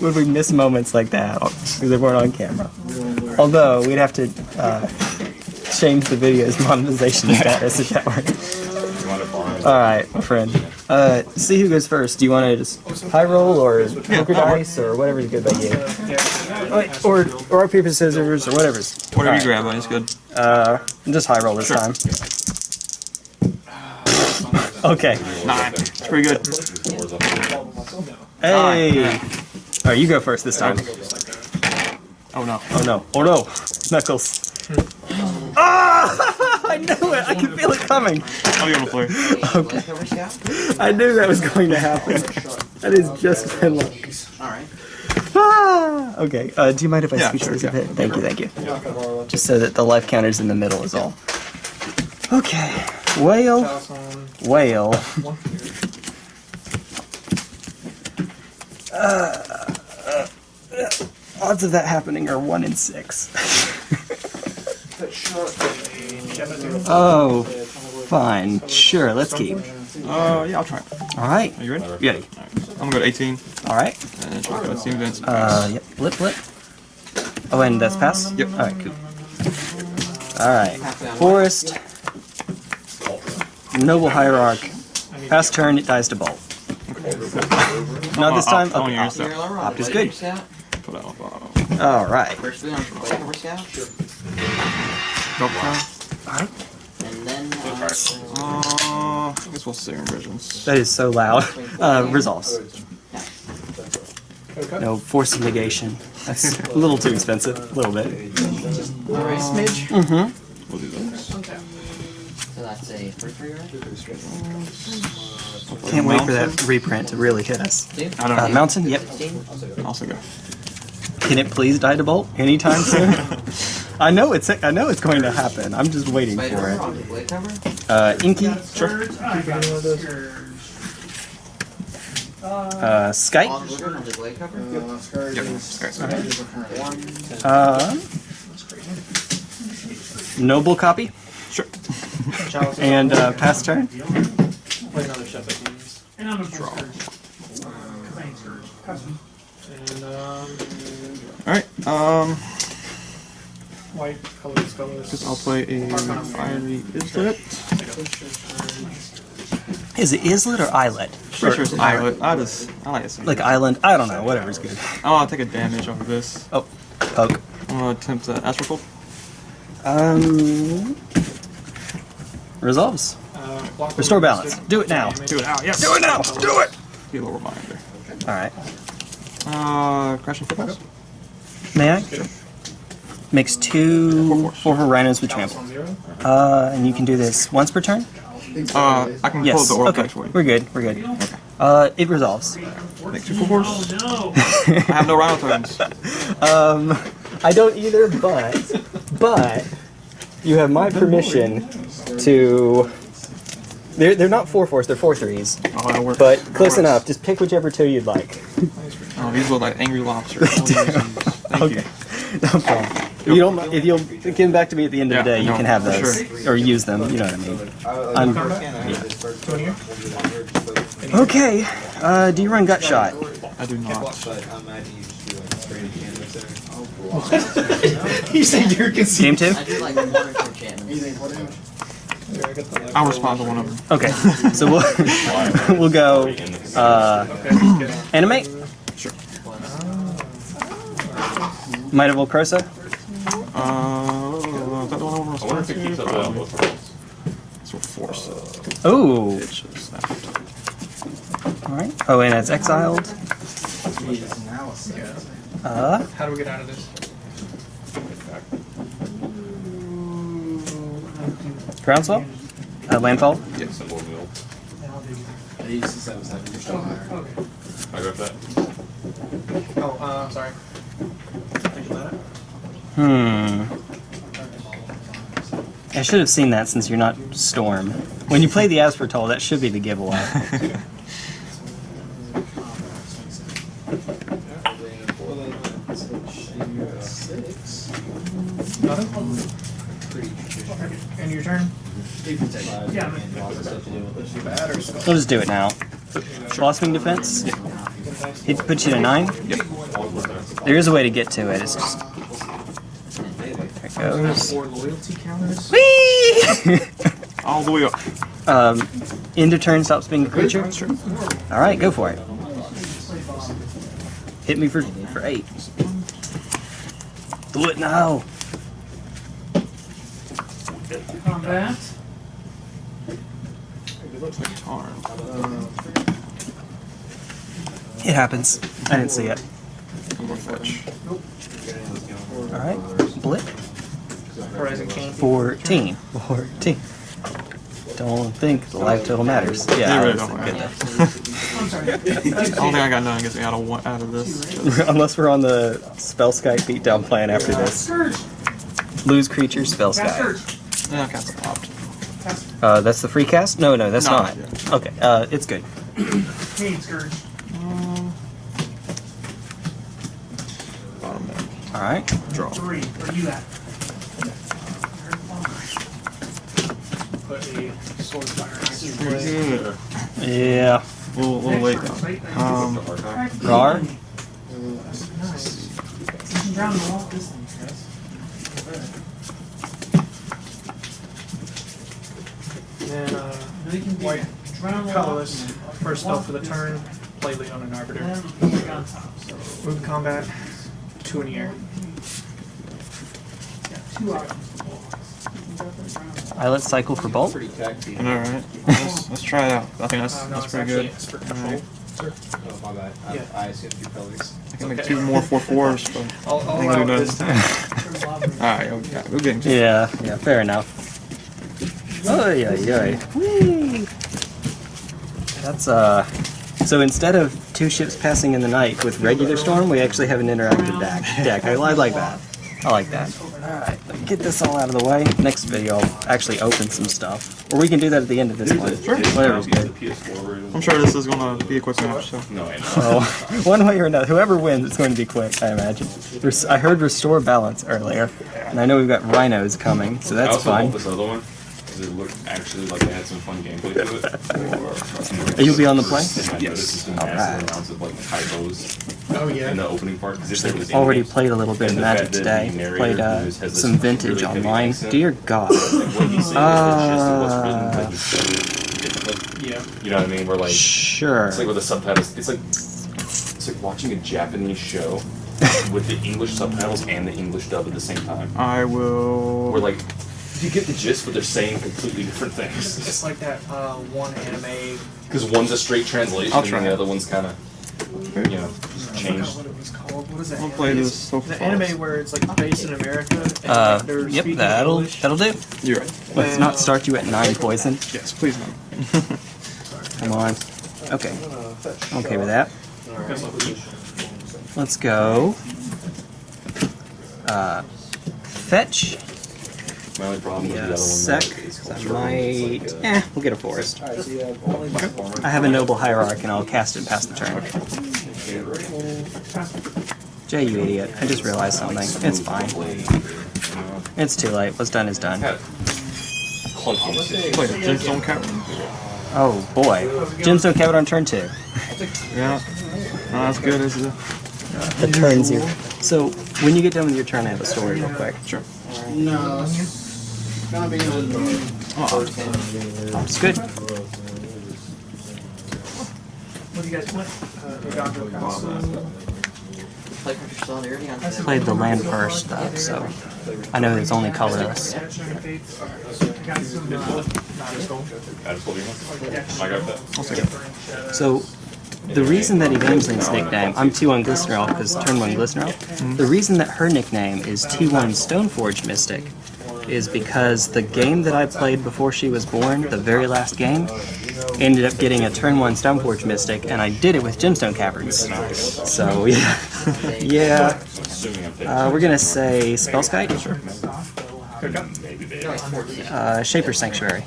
when we miss moments like that because they weren't on camera. Although we'd have to uh, change the video's monetization status if that were. All right, my friend. Uh, see who goes first. Do you want to just high roll or poker dice or whatever's good by you? Wait, Or or rock paper scissors or whatever's. Whatever you Alright, grab, buddy, it's good. Uh, just high roll this Sure. time. Okay. Nine. It's pretty good. Hey. All right, you go first this time. Oh no. Oh no! Oh no! Knuckles. Ah! I knew it. I could feel it coming. I'll be on the floor. Okay. I knew that was going to happen. That is just my luck. Alright. Ah! Okay. Uh, do you mind if I Yeah, switch sure, these yeah. a bit? Thank you. Thank you. Just so that the life counter's in the middle is all. Okay. Whale. Whale. Uh, uh, uh, odds of that happening are one in six. oh, fine. Sure. Let's keep. Uh, yeah, I'll try. All right. Are you ready? Ready. I'm gonna go to 18. All right. And try to go to Steam Uh, yep. Blip, blip. Oh, and that's pass? Yep. All right, cool. All right. Forest. Noble Hierarch. Pass turn, it dies to bolt. Not this time? opt- I Okay. use that. Opt is good. Put that on bottom. All right. First we on Cover Scout, Drop down. All right. and then uh, Uh, I guess we'll see in visions. That is so loud. Uh, resolves. No force of negation. That's a little too expensive. A little bit. alright, smidge. Mm-hmm. We'll do this. So that's a first three right? Can't wait for that reprint to really hit us. I don't Uh, know. mountain. Yep. Sixteen. Also go. Can it please die to bolt anytime soon? I know it's I know it's going to happen. I'm just waiting for it. on the blade cover. Uh, Inky, Sure. uh, Skype, Blizzard on the blade cover. Yep. Okay. uh, Noble copy, Sure. and uh, pass turn. Play another ship I can use. And I'm a Draw. And um, Alright, um, white colors, colors. guess I'll play a fiery Islet. Is it Islet or Islet? Pretty sure it's Islet. I just, I like it. Like Island? I don't know. Whatever's good. Oh, I want to take a damage off of this. Oh, poke. I'm gonna attempt the Astral Cold. Um, resolves. Block Restore balance. Do it now. Do it now, yes! Do it now. Do it. Be a little reminder. All right. Uh, Crashing Footfalls? May I? Makes two Four force. four for rhinos with Chalice trample. Uh, and you can do this once per turn. Uh, I can pull Yes. the Orb Okay. Dex for you. We're good. We're good. Okay. Uh, it resolves. Make two full force. No. I have no Rhino tokens. Um, I don't either, but but you have my permission to. They're, they're not four fours, they're four threes. Oh, that works. But close works. enough. Just pick whichever two you'd like. Oh, these look like angry lobsters. Thank okay. you. No problem. You don't. If you'll give them back to me at the end of the day, you no, can have for those or use them. You know what I mean. I'm, Two okay. Uh, do you run gut shot? I do not. you said you're Game conceding. two. I'll respond to one of them. Okay. So we'll we'll go. Uh, animate. Sure. Might of Old Krosa. Uh, is that the one over respond to? Probably. So force it. Ooh. It should snap. All right. Oh, and it's exiled. Uh, How do we get out of this? Groundswell. Uh, landfall. Yes. I got that. Oh, uh, sorry. Think about it. Hmm. I should have seen that since you're not Storm. When you play the Aspertol, that should be the giveaway. Nothing? And your turn? Yeah. We'll just do it now. Blossoming defense. He puts you to nine. Yep. There is a way to get to it. It's just there it goes. Four. Whee! All the way up. um, end of turn stops being a creature. Sure. All right, go for it. Hit me for for eight. Do it now. Combat. It looks like Tarn. It happens. I didn't see it. I'm fetch. All right, blip. Horizon King. 14. 14. Don't think the life total matters. You Yeah, really that's don't. good. I'm sorry. I don't think I got none. Gets me out of one, out of this. Unless we're on the spell sky beatdown plan after this. Lose creature spell Cast sky. Scourge. Yeah, cast popped. Cast Uh, that's the free cast? No, no, that's No, not. Okay, uh, it's good. Cade Scourge. Bottom there. All right. Draw. Three. Where you at? Put a sword fire next to Pretty play. good. Yeah. A little, little late though. Um, Gar? Nice. You can drown the wall this thing, Then uh, you can White that. Drown the wall. colorless. First spell for the turn. Play Leon and Arbiter. It on top. So Move to combat. Two in the air. got two options. You can go for the drown the wall. I let cycle for bolt. Pretty taxi. I know, right? Let's, let's try it out. I think that's, Uh, no, that's pretty good. it's for control. Alright. Sir. Oh, my bad. I, Yeah. I assumed you colors. I can make two more four fours, but I'll, I I'll think allow we're it done. this time. Turn lava. Alright, go- yeah, we're getting Yeah, yeah, fair enough. Oh, yeah, yeah. That's, uh. So instead of two ships passing in the night with regular storm, we actually have an interactive deck. deck. I, I like that. I like that. Alright, let me get this all out of the way. Next video, I'll actually open some stuff. Or we can do that at the end of this one. Whatever's good. I'm sure this is gonna be a quick match, so. No, I know. Oh, one way or another, whoever wins, it's going to be quick, I imagine. Res- I heard restore balance earlier, and I know we've got rhinos coming, so I that's also fine. bought this other one because it looked actually like they had some fun gameplay to it. You'll be on the play? And I noticed some Alright. massive amounts of like typos Oh yeah. in the opening part. 'cause if there was Already any- played a little bit of And the Magic today. narrator Played uh, who's- has this some vintage really online. accent, Dear God. Like what he's saying is the gist of what's written, Uh, but he's said it differently. Yeah. You know what I mean? We're like, Sure. it's like with the subtitles. It's like it's like watching a Japanese show with the English subtitles and the English dub at the same time. I will. We're like, you get the gist, but they're saying completely different things. It's like that uh, one anime. Because one's a straight translation, I'll and try. the other one's kind of, you know, I changed. what it was called. What is that? I'll play this It's so The anime where it's like based in America. And Uh, like, they're yep, that'll English. that'll do. You're right. Let's not start you at nine poison. Yes, please no. Come on. Okay. Okay with that. Let's go. Uh, fetch. My only problem with Yeah, the other sec. one is I culture. might. Eh, we'll get a forest. I have a noble hierarch and I'll cast it past the turn. Jay, you idiot. I just realized something. It's fine. It's too late. What's done is done. Had clunky. Gemstone Cavern. Oh boy. Gemstone Cavern on turn two. Yeah. Not as good as the. The turn zero. So, when you get done with your turn, I have a story real quick. Sure. No. It's gonna be on. Oh, It's good. What do you guys want? Uh, Uganda Castle. Play Country Solidarity on today. Played the land first though, so I know it's only colorless. Got some, Not as gold. I just told you once. I got that. I'll take it. So, the reason that Evangeline's nickname, I'm T1 Glycerol because turn 1 Glycerol, the reason that her nickname is T1 Stoneforge Mystic is because the game that I played before she was born, the very last game, ended up getting a turn 1 Stoneforge Mystic, and I did it with Gemstone Caverns. So, yeah. yeah. Assuming I'm taking Uh, we're gonna say Spellskite, uh, Shaper Sanctuary.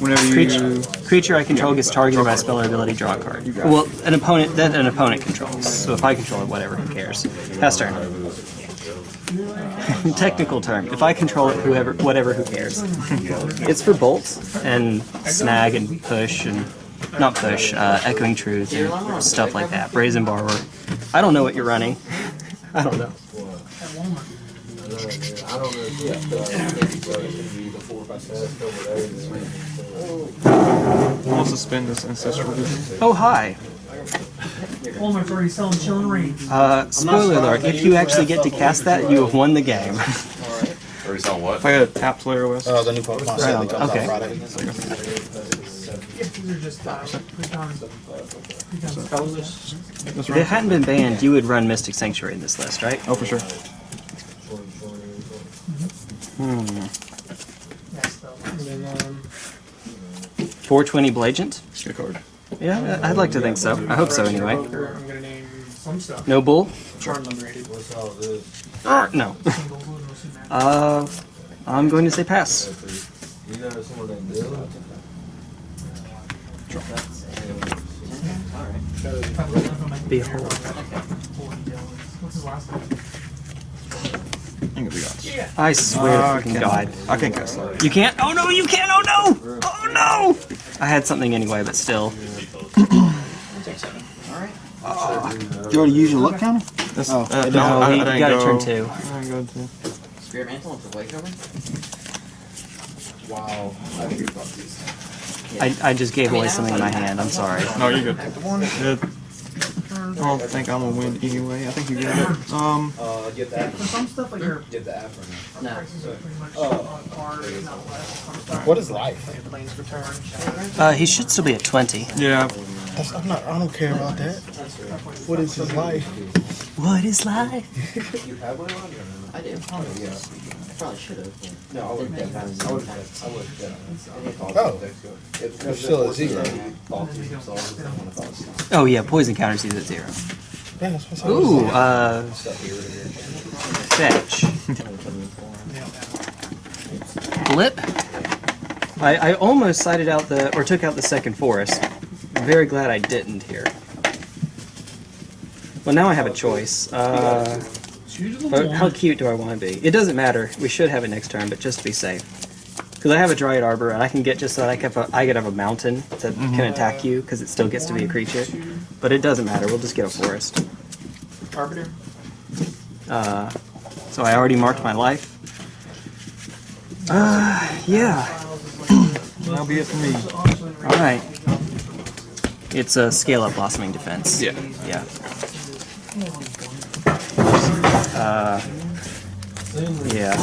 Whenever you. Creature, creature I control gets targeted by a spell or ability, draw a card. Well, an opponent that an opponent controls. So if I control it, whatever, who cares? Pass turn. Technical term. If I control it, whoever, whatever, who cares? It's for bolts and snag and push and not push, uh, echoing truth, and stuff like that. Brazen borrower. I don't know what you're running. I don't know. I'll suspend this ancestral. Oh hi. Walmart's already selling chilling reeds. Uh, spoiler alert: If you actually get to cast that, you have won the game. Or is on what? If I had a tapped layer list, Uh, the new Pokemon set only comes Okay. out Friday. If these are just uh, pre-done. pre-done colorless. This If it round. hadn't been banned, you would run Mystic Sanctuary in this list, right? Oh, for sure. Yes, though. And then, um, 420 Blagent? Good card. Yeah, I'd like to think so. I hope so anyway. I'm gonna name some stuff. No bull? Charm underrated. Uh, no. Single, who knows who matters. Uh, I'm going to say pass. If I look up on my Behold. Holy Dylan. What's his last name? King of the gods. I swear Uh, to freaking God. I can't go slow. You can't? Oh no, you can't! Oh no! Oh no! I had something anyway, but still. You want to use your luck counter? That's, Oh, uh, No, I, I you didn't gotta go, turn two. I didn't go to. Spirit Mantle with the white cover? Wow. I should fuck these. I, I just gave away something in my hand. I'm sorry. No, you're good. Good. I don't think I'm gonna win anyway. I think you get it. Um, Uh, get that. For some stuff, like your Get the app for me. No. prices are pretty much Oh. on par, if not less. Some stuff. What is life? Like planes return. Uh, he should still be at 20. yeah. That's, I'm not. I don't care about that. What is his life? What is life? You have one on I do. Yeah. I probably should have. No, I would have done that. I would have I would have Oh. It's You're still at zero. Oh yeah, poison counters he's at zero. Yeah, Ooh, uh, fetch. Blip. I, I almost sighted out the, or took out the second forest. Very glad I didn't here. Well, now I have a choice. Uh, how cute do I want to be? It doesn't matter. We should have it next turn, but just to be safe. Because I have a Dryad Arbor, and I can get just so that I can have a, I could have a mountain that can attack you, because it still gets to be a creature. But it doesn't matter. We'll just get a forest. Arbiter. Uh, so I already marked my life. Uh, yeah. That'll be it for me. All right. It's a scale up blossoming defense. Yeah. Yeah. Uh, yeah.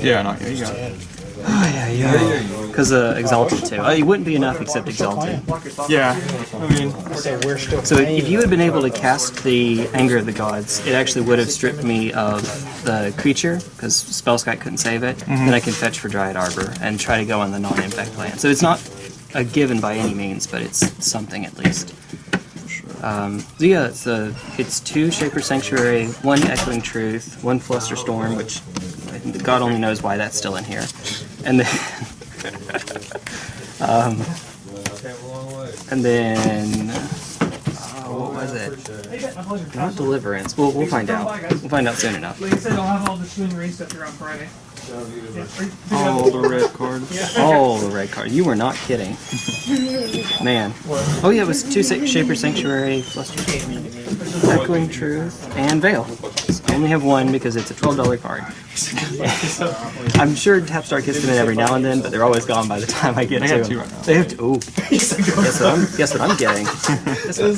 Yeah, no, yeah, you it. Oh, yeah, yeah. Because uh, exalted too. Uh, it wouldn't be enough except exalted. Yeah, I mean, So we're still. So if you had been able to cast the Anger of the Gods, it actually would have stripped me of the creature, because Spellskite couldn't save it. Then I can fetch for Dryad Arbor and try to go on the non-infect plan. So it's not a given by any means, but it's something at least. Um, so yeah, it's, a, it's two Shaper Sanctuary, one Echoing Truth, one Fluster Storm, which God only knows why that's still in here. And then... um, and then... Uh, what was it? Not Deliverance. We'll, we'll find out. We'll find out soon enough. Like I said, I'll have all the rain stuff here on Friday. Yeah, all the red cards. Oh, the red card. You were not kidding. Man. Oh yeah, it was two Sa- Shaper Sanctuary, Fluster Echoing Truth, and Veil. I only have one because it's a $12 card. I'm sure Tapstar gets them in every now and then, but they're always gone by the time I get They to them. right. They have two. Ooh. guess, what I'm, guess what I'm getting?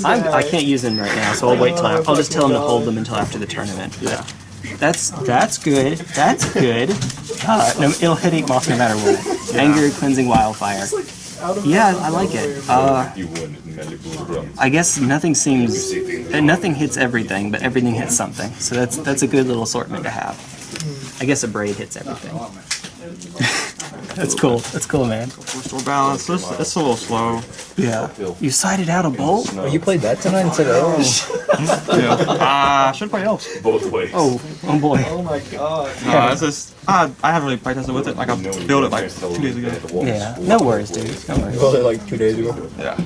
I'm, I can't use them right now, so I'll wait till I, I'll just tell them to hold them until after the tournament. Yeah. That's that's good. That's good. Uh, no, it'll hit eight moss no matter what. Anger, cleansing wildfire. Yeah, I like it. Uh, You wouldn't magic blue bro. I guess nothing seems, uh, nothing hits everything, but everything hits something. So that's that's a good little assortment to have. I guess a braid hits everything. that's cool. That's cool, man. Restore balance. It's, it's a little slow. Yeah. You sighted out a bolt. You played that tonight instead of Orange. Yeah. Ah, I should play elves. Both ways. Oh, oh boy. Oh my god. No, it's just I, I haven't really practiced with it. Like I built it like two days ago. Yeah. No worries, dude. No worries. Built it like two days ago. Yeah.